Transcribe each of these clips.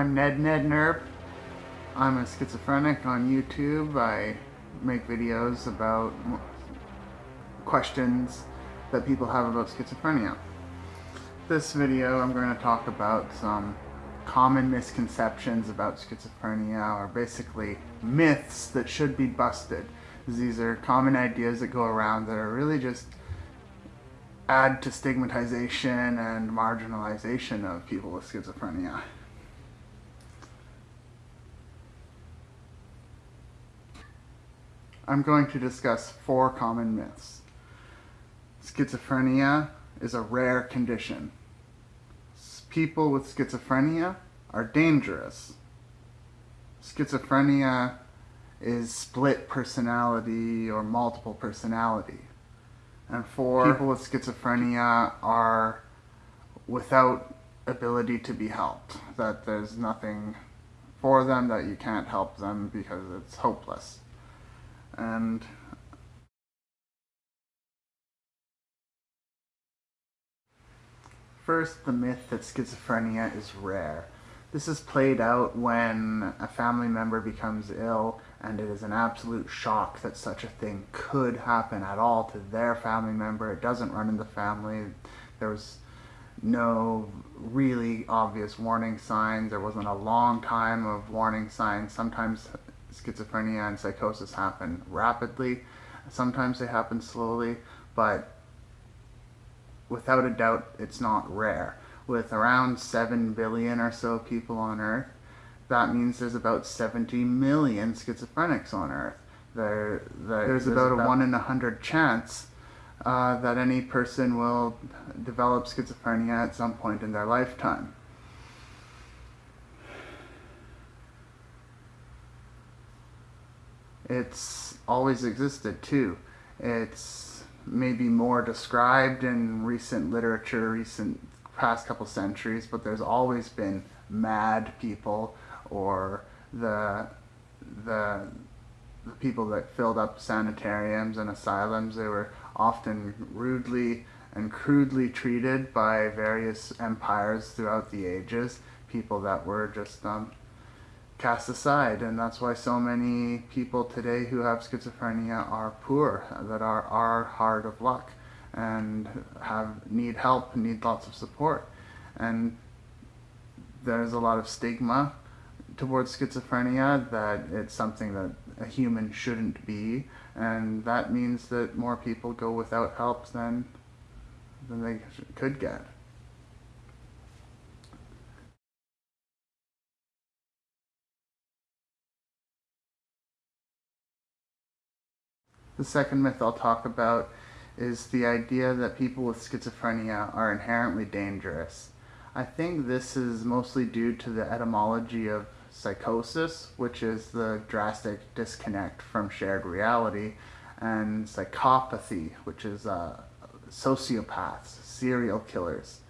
I'm Ned Ned Nerp. I'm a schizophrenic on YouTube. I make videos about questions that people have about schizophrenia. This video I'm going to talk about some common misconceptions about schizophrenia or basically myths that should be busted. These are common ideas that go around that are really just add to stigmatization and marginalization of people with schizophrenia. I'm going to discuss four common myths. Schizophrenia is a rare condition. People with schizophrenia are dangerous. Schizophrenia is split personality or multiple personality and four hmm. people with schizophrenia are without ability to be helped. That there's nothing for them, that you can't help them because it's hopeless. And First, the myth that schizophrenia is rare. This is played out when a family member becomes ill and it is an absolute shock that such a thing could happen at all to their family member. It doesn't run in the family. There was no really obvious warning signs. There wasn't a long time of warning signs. Sometimes schizophrenia and psychosis happen rapidly. Sometimes they happen slowly, but without a doubt, it's not rare with around 7 billion or so people on Earth, that means there's about 70 million schizophrenics on Earth. There, there there's, there's, about, about a 1 in a 100 chance uh, that any person will develop schizophrenia at some point in their lifetime. It's always existed too. It's maybe more described in recent literature, recent past couple centuries, but there's always been mad people or the the the people that filled up sanitariums and asylums. They were often rudely and crudely treated by various empires throughout the ages. People that were just um, cast aside, and that's why so many people today who have schizophrenia are poor, that are are hard of luck and have need help, need lots of support. And there's a lot of stigma towards schizophrenia that it's something that a human shouldn't be, and that means that more people go without help than than they could get. The second myth I'll talk about is the idea that people with schizophrenia are inherently dangerous. I think this is mostly due to the etymology of psychosis, which is the drastic disconnect from shared reality, and psychopathy, which is uh, sociopaths, serial killers.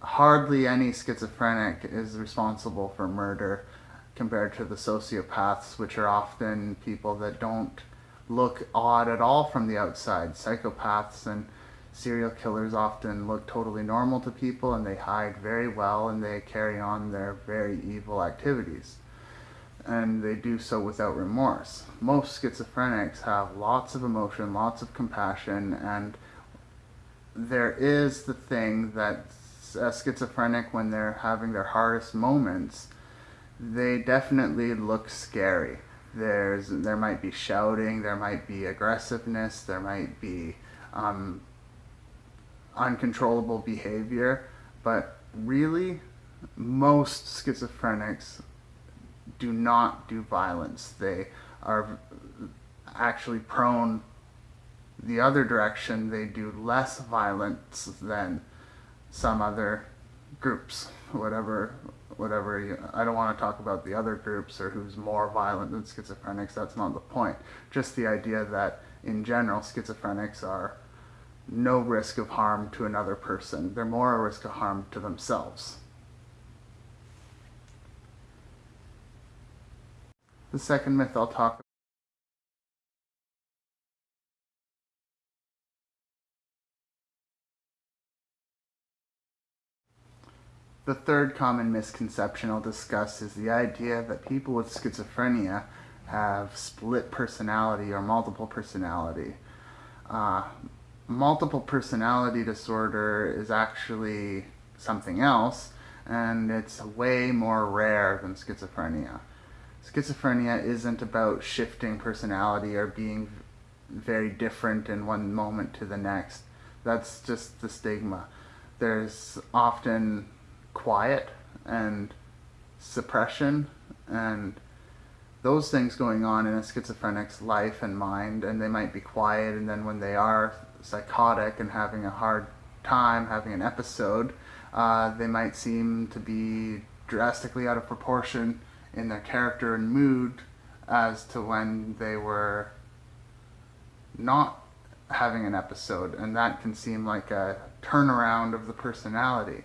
Hardly any schizophrenic is responsible for murder compared to the sociopaths, which are often people that don't look odd at all from the outside. Psychopaths and serial killers often look totally normal to people and they hide very well and they carry on their very evil activities. And they do so without remorse. Most schizophrenics have lots of emotion, lots of compassion, and there is the thing that a schizophrenic, when they're having their hardest moments, they definitely look scary there's there might be shouting, there might be aggressiveness, there might be um, uncontrollable behavior, but really, most schizophrenics do not do violence. They are actually prone the other direction. They do less violence than some other groups, whatever whatever I don't want to talk about the other groups or who's more violent than schizophrenics that's not the point. Just the idea that in general schizophrenics are no risk of harm to another person. They're more a risk of harm to themselves. The second myth I'll talk The third common misconception I'll discuss is the idea that people with schizophrenia have split personality or multiple personality. Uh, multiple personality disorder is actually something else, and it's way more rare than schizophrenia. Schizophrenia isn't about shifting personality or being very different in one moment to the next. That's just the stigma. There's often quiet and suppression and those things going on in a schizophrenic's life and mind and they might be quiet and then when they are psychotic and having a hard time having an episode uh, they might seem to be drastically out of proportion in their character and mood as to when they were not having an episode and that can seem like a turnaround of the personality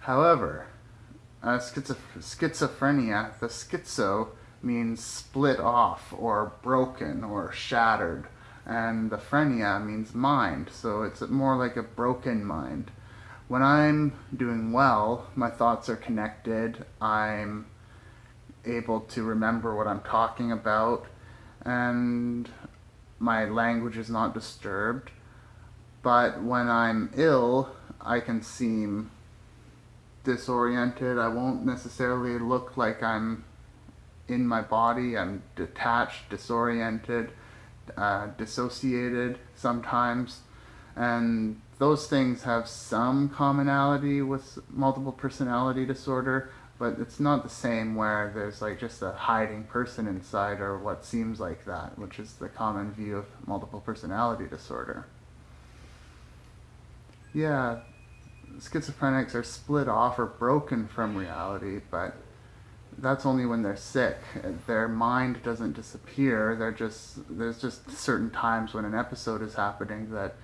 However, uh, schizophrenia, the schizo means split off or broken or shattered and the phrenia means mind so it's more like a broken mind. When I'm doing well my thoughts are connected I'm able to remember what I'm talking about and my language is not disturbed. But when I'm ill I can seem disoriented. I won't necessarily look like I'm in my body. I'm detached, disoriented, uh, dissociated sometimes. And those things have some commonality with multiple personality disorder, but it's not the same where there's like just a hiding person inside or what seems like that, which is the common view of multiple personality disorder. Yeah, schizophrenics are split off or broken from reality, but that's only when they're sick. Their mind doesn't disappear. They're just there's just certain times when an episode is happening that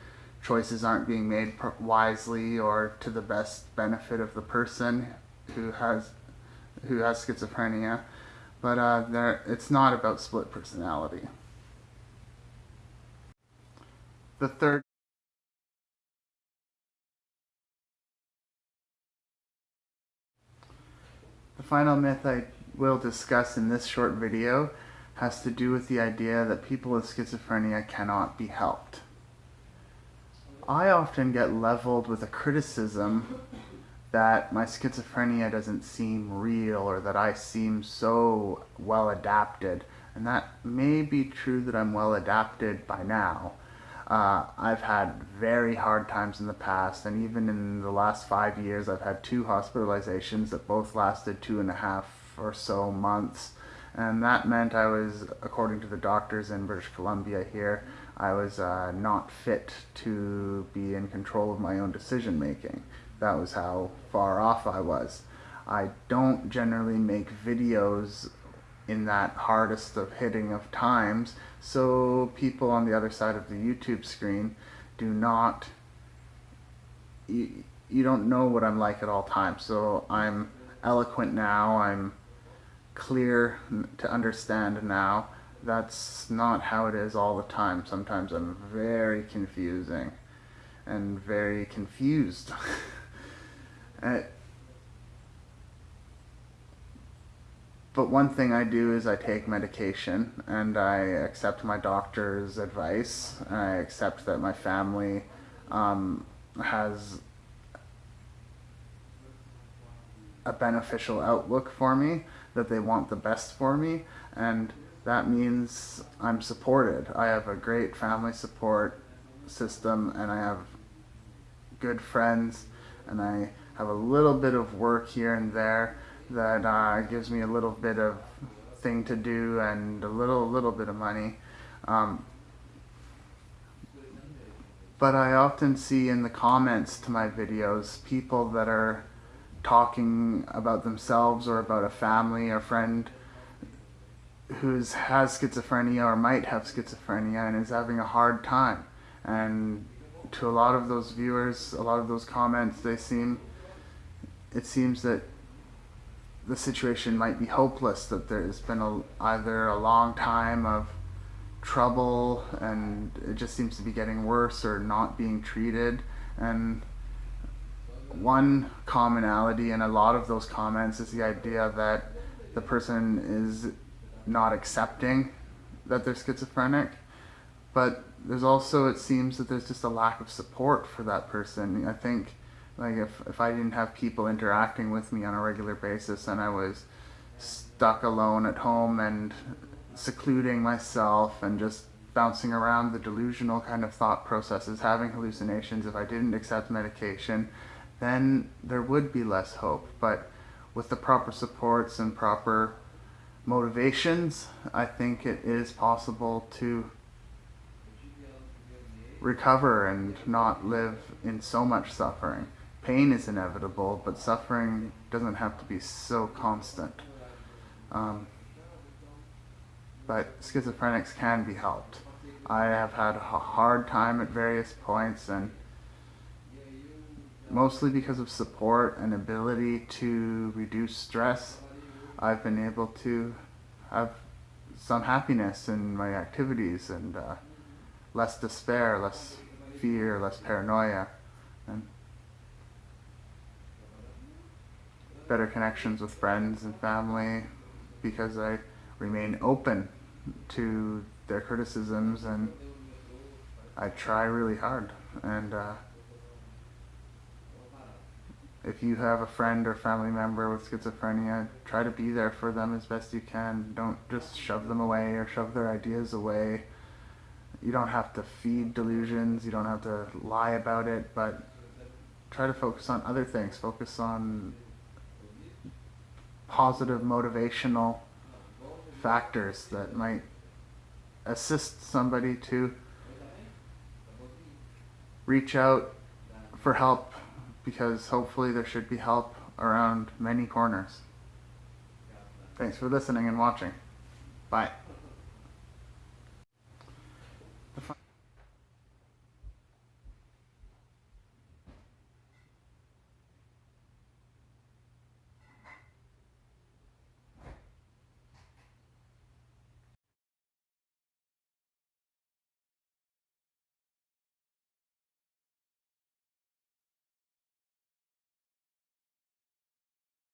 choices aren't being made wisely or to the best benefit of the person who has who has schizophrenia. But uh, it's not about split personality. The third The final myth I will discuss in this short video has to do with the idea that people with schizophrenia cannot be helped. I often get leveled with a criticism that my schizophrenia doesn't seem real or that I seem so well adapted. And that may be true that I'm well adapted by now. Uh, I've had very hard times in the past, and even in the last five years, I've had two hospitalizations that both lasted two and a half or so months. And that meant I was, according to the doctors in British Columbia here, I was uh, not fit to be in control of my own decision making. That was how far off I was. I don't generally make videos in that hardest of hitting of times. So people on the other side of the YouTube screen do not you, you don't know what I'm like at all times. So I'm eloquent now I'm clear to understand now. That's not how it is all the time. Sometimes I'm very confusing and very confused. Uh, But one thing I do is I take medication and I accept my doctor's advice. I accept that my family um, has a beneficial outlook for me, that they want the best for me, and that means I'm supported. I have a great family support system and I have good friends and I have a little bit of work here and there that uh, gives me a little bit of thing to do and a little little bit of money. Um, but I often see in the comments to my videos people that are talking about themselves or about a family or friend who's has schizophrenia or might have schizophrenia and is having a hard time and to a lot of those viewers a lot of those comments they seem it seems that the situation might be hopeless, that there's been a, either a long time of trouble and it just seems to be getting worse or not being treated. And one commonality in a lot of those comments is the idea that the person is not accepting that they're schizophrenic. But there's also, it seems that there's just a lack of support for that person. I think, like, if, if I didn't have people interacting with me on a regular basis and I was stuck alone at home and secluding myself and just bouncing around the delusional kind of thought processes, having hallucinations, if I didn't accept medication, then there would be less hope. But with the proper supports and proper motivations, I think it is possible to recover and not live in so much suffering. Pain is inevitable, but suffering doesn't have to be so constant. Um, but schizophrenics can be helped. I have had a hard time at various points and mostly because of support and ability to reduce stress, I've been able to have some happiness in my activities and uh, less despair, less fear, less paranoia, and better connections with friends and family because I remain open to their criticisms and I try really hard. And uh, if you have a friend or family member with schizophrenia try to be there for them as best you can. Don't just shove them away or shove their ideas away. You don't have to feed delusions. You don't have to lie about it but try to focus on other things. Focus on positive motivational factors that might assist somebody to reach out for help because hopefully there should be help around many corners. Thanks for listening and watching. Bye.